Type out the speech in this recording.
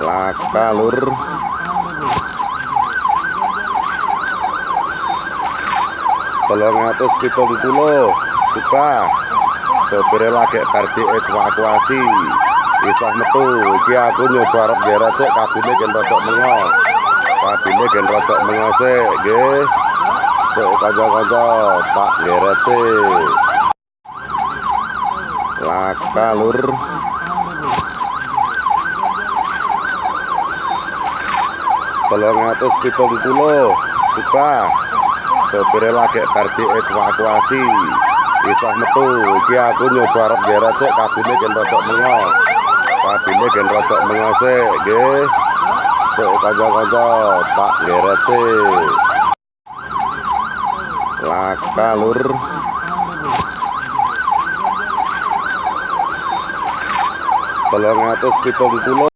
laka lur. Tolong atus pitung puluh. Suka sopirnya lagi kardi evakuasi isah metu. Iki aku nyoba arep geret sik kabine gen rodok mengo kabine gen rodok mengo sik nggih. Sik kanca-kanca. Tak geret sik laka lur tolong atus pitung puluh suka. Sopirnya lagi kardi evakuasi isah metu. Iki aku nyoba arep geret sik kabine gen rodok mengo. Kabine gen rodok mengo sik nggih. Sik kanca-kanca. Tak geret sik laka lur. Tolong atus pitung puluh